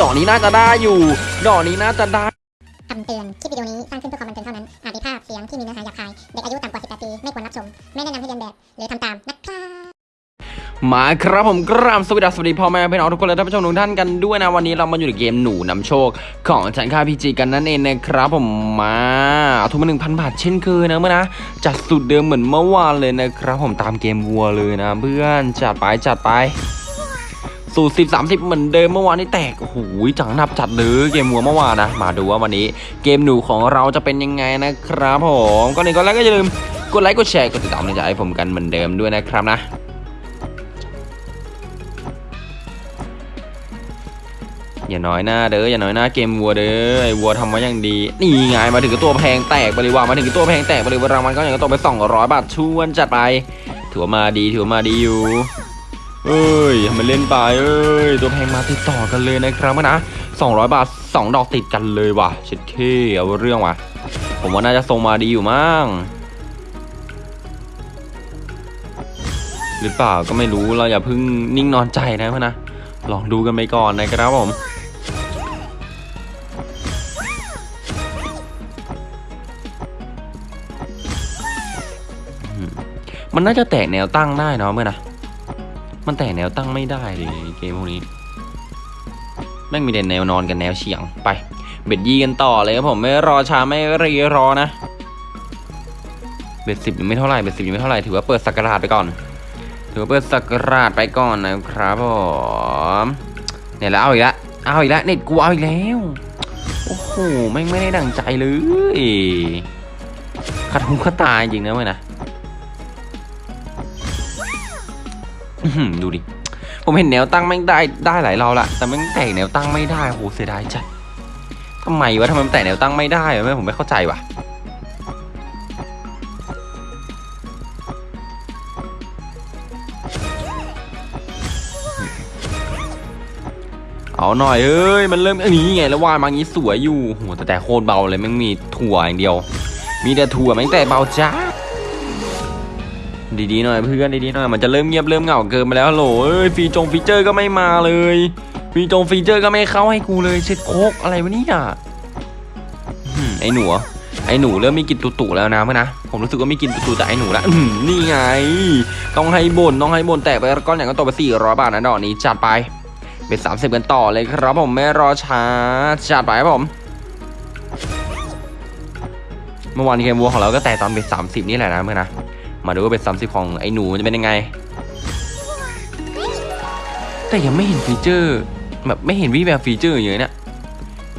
ดอกนี้น่าจะได้อยู่ ดอกนี้น่าจะได้คำเตือน คลิปวิดีโอนี้สร้างขึ้นเพื่อความบันเทิงเท่านั้น อาจมีภาพเสียงที่มีเนื้อหาหยาบคาย เด็กอายุต่ำกว่า 18 ปี ไม่ควรรับชม ไม่แนะนำให้เรียนแบบ หรือทำตามนะครับมาครับผมกราบสวัสดีสวัสดีพ่อแม่พี่น้องทุกคนและท่านผู้ชมทุกท่านกันด้วยนะวันนี้เรามาอยู่ในเกมหนูนำโชค ของฉันค่าพีจีกันนั่นเองนะครับผมมาเอาทุนมาหนึ่งพันบาทเช่นเคยนะเมื่อนะจัดสุดเดิมเหมือนเมื่อวานเลยนะครับผมตามเกมวัวเลยนะเพื่อนจัดไปจัดไป สูตรสิบสามสิบเหมือนเดิมเมื่อวานนี้แตกโอ้โหจังหนับจัดเลยเกมวัวเมื่อวานนะ มาดูว่าวันนี้เกมหนูของเราจะเป็นยังไงนะครับผมก็นี่ก็แล้วก็อย่าลืมกดไลค์กดแชร์กดติดตามในใจให้ผมกันเหมือนเดิมด้วยนะครับนะอย่าน้อยหน้าเด้ออย่าน้อยหน้าเกมวัวเด้อไอ้วัวทำมาอย่างดีนี่ไงมาถึงกับตัวแพงแตกไปเลยว่ามาถึงกับตัวแพงแตกไปเลยว่ารางวัลก็อย่างก็ตกไป200บาทชวนจัดไปถือว่ามาดีถือว่ามาดีอยู่ เอ้ยทำไมันเล่นไปเอ้ย ตัวแพงมาติดต่อกันเลยนะครับนะ200 บาท 2 ดอกติดกันเลยว่ะเช็ดเคเอาเรื่องว่ะ ผมว่าน่าจะทรงมาดีอยู่มั้งหรือเปล่าก็ไม่รู้เราอย่าเพิ่งนิ่งนอนใจนะเพื่อนนะ ลองดูกันไปก่อนนะครับผมมมันน่าจะแตกแนวตั้งได้เนาะเมื่อนะ มันแตกแนวตั้งไม่ได้เลยเกมพวกนี้แม่งมีแต่แนวนอนกับแนวเฉียงไป เบ็ดยี่กันต่อเลยครับผมไม่รอช้าไม่รีรอนะ เบ็ดสิบยังไม่เท่าไหร่เบ็ดสิบยังไม่เท่าไหร่ถือว่าเปิดสักราชไปก่อน ถือว่าเปิดสักราชไปก่อนนะครับผมเนี่ยแล้วเอาอีกแล้วเอาอีกแล้วเน็ตกูเอาอีกแล้วโอ้โหแม่งไม่ได้ดังใจเลยขัดหูขัดตาจริงนะเว้ยนะ ดูดิ ผมเห็นแนวตั้งแม่งได้ได้หลายรอบละแต่แม่งแตกแนวตั้งไม่ได้โหเสียดายจัดทำไมวะทำไมมันแตกแนวตั้งไม่ได้แม่ผมไม่เข้าใจว่ะเอาหน่อยเอ้ยมันเริ่มอันนี้ไงแล้ววานมางี้สวยอยู่โหแต่แต่โคตรเบาเลยแมันมีถั่วอย่างเดียว มีแต่ถั่วแม่งแต่เบาจ้า ดีๆหน่อยเพื่อนดีๆหน่อยมันจะเริ่มเงียบเริ่มเหงาเกินไปแล้วโหลเอ้ยฟีจงฟีเจอร์ก็ไม่มาเลยฟีจงฟีเจอร์ก็ไม่เข้าให้กูเลยเช็ดโคกอะไรวะเนี่ยไอหนูไอหนูเริ่มมีกินตุ่ๆแล้วนะเพื่อนนะผมรู้สึกว่ามีกินตุ่ๆจากไอหนูละนี่ไง ต้องให้บ่นต้องให้บ่นแตกไปก้อนอย่างก็ตกไปสี่ร้อยบาทนะดอกนี้จัดไปbet สามสิบกันต่อเลยครับผมไม่รอช้าจัดไปครับผมเมื่อวานเกมวัวของเราก็แตกตอน bet สามสิบนี่แหละนะเพื่อนนะ มาดูว่า bet สามสิบของไอ้หนูจะเป็นยังไง แต่ยังไม่เห็นฟีเจอร์แบบไม่เห็นวิแบบฟีเจอร์อย่างเงี้ยเนี่ย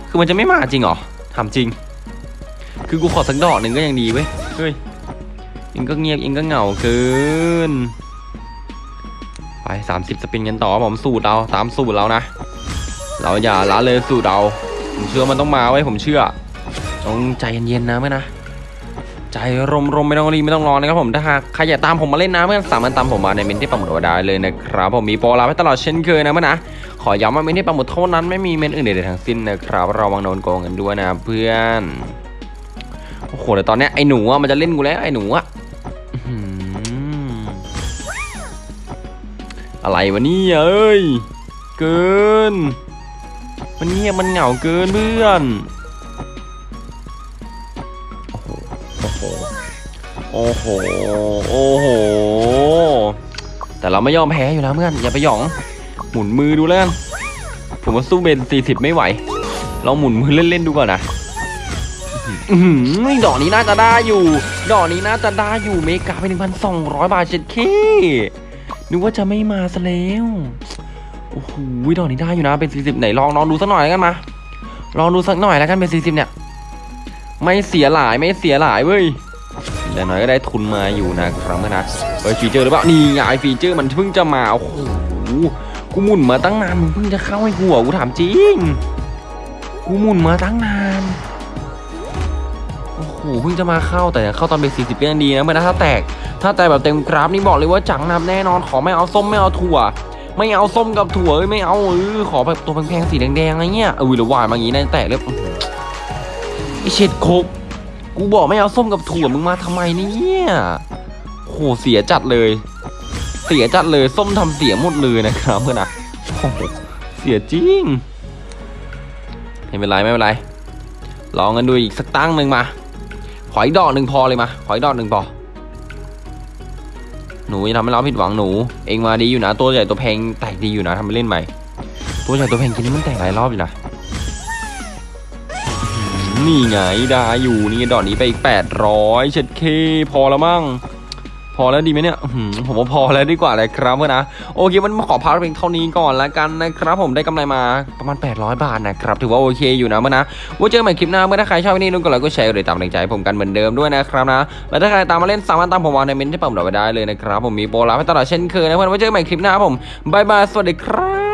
คือมันจะไม่มาจริงเหรอทำจริง คือกูขอสักดอกหนึ่งก็ยังดีเว้ยเฮ้ยเองก็เงียบเองก็เหงาเกินไป 30 สปินกันต่อผมสูตรเราตามสูตรเรานะ เราอย่าละเลยสูตรเรา ผมเชื่อมันต้องมาไว้ผมเชื่อ ต้องใจเย็นๆนะเมื่อนะ ใจรมๆไม่ต้องรีไม่ต้องรอนะครับผมถ้าหากใครอยากตามผมมาเล่นนะเพื่อนสามารถตามผมมาในเมนที่ปังหมุดไว้ได้เลยนะครับผมมีโปรลาไว้ตลอดเช่นเคยนะเมื่อนะขอย้ำว่าเมนที่ปังหมุดเท่านั้นไม่มีเมนอื่นใดๆทั้งสิ้นนะครับระวังโดนโกงกันด้วยนะเพื่อนโอ้โหแต่ตอนนี้ไอ้หนูอะมันจะเล่นกูแล้วไอ้หนูอะอะไรวะนี่เอ้ยเกิน มันเงียบมันเหงาเกินเพื่อน โอ้โห โอ้โห แต่เราไม่ยอมแพ้อยู่แล้วเพื่อน อย่าไปหยอง หมุนมือดูแล้วกัน ผมว่าสู้เบนสี่สิบไม่ไหว เราหมุนมือเล่นๆดูก่อนนะหือดอกนี้น่าจะได้อยู่ ดอกนี้น่าจะได้อยู่เมกาไปหนึ่งพันสองร้อยบาทเจ็ดเคนึกว่าจะไม่มาซะแล้ว โอ้โห ดอกนี้ได้อยู่นะ เป็น 40 ไหนลองลองดูสักหน่อยแล้วกันมา ลองดูสักหน่อยแล้วกันเป็น 40 เนี่ย ไม่เสียหลายไม่เสียหลายเว้ย แต่หน่อยก็ได้ทุนมาอยู่นะครับเม้นะเฮ้ยฟีเจอร์หรือเปล่านี่ไงฟีเจอร์มันเพิ่งจะมาโอ้โหกูหมุนมาตั้งนานมึงเพิ่งจะเข้าให้หรอกูถามจริงกูหมุนมาตั้งนานโอ้โหเพิ่งจะมาเข้าแต่เข้าตอนเป็น40ก็ยังดีนะเมื่อนะถ้าแตก ถ้าแต่แบบเต็มกราฟนี่บอกเลยว่าจังนับแน่นอนขอไม่เอาส้มไม่เอาถั่ว ไม่เอาส้มกับถั่วไม่เอาเออขอแบบตัวแพงๆสีแดงๆอะไรเงี้ยเออหรือวายมาอย่างงี้นะแต่เรียบอื้อหือไอเช็ดโคก กูบอกไม่เอาส้มกับถั่วมึงมาทำไมเนี่ยโหเสียจัดเลย เสียจัดเลยส้มทำเสียหมดเลยนะครับเพื่อนนะเสียจริงไม่เป็นไรไม่เป็นไรลองกันดูอีกสักตั้งหนึ่งมา ขออีกดอกหนึ่งพอเลยมา ขออีกดอกหนึ่งพอ หนูอย่าทำให้เราผิดหวังหนู เองมาดีอยู่นะ ตัวใหญ่ตัวแพงแตกดีอยู่นะทำไปเล่นใหม่ ตัวใหญ่ตัวแพงกินนี่มันแตกหลายรอบอยู่นะ นี่ไงได้อยู่นี่ดอกนี้ไปอีกแปดร้อยเช็ดเข้พอแล้วมั้งพอแล้วดีไหมเนี่ยผมว่าพอแล้วดีกว่าเลยครับเพื่อนนะโอเคมันขอพักเพียงเท่านี้ก่อนละกันนะครับ ผมได้กำไรมาประมาณ 800 บาทนะครับถือว่าโอเคอยู่นะเพื่อนนะว่าเจอกันใหม่คลิปหน้าเพื่อนถ้าใครชอบวิดีโอนี้ก็ไลค์ก็แชร์เลยเป็นแรงใจผมกันเหมือนเดิมด้วยนะครับนะแล้วถ้าใครตามมาเล่นสามารถตามผมมาในเม้นที่ผมเอาไว้ได้เลยนะครับผมมีโปรลับให้ตลอดเช่นเคยนะเพื่อนไว้เจอกันใหม่คลิปหน้าครับผม bye bye สวัสดีครับ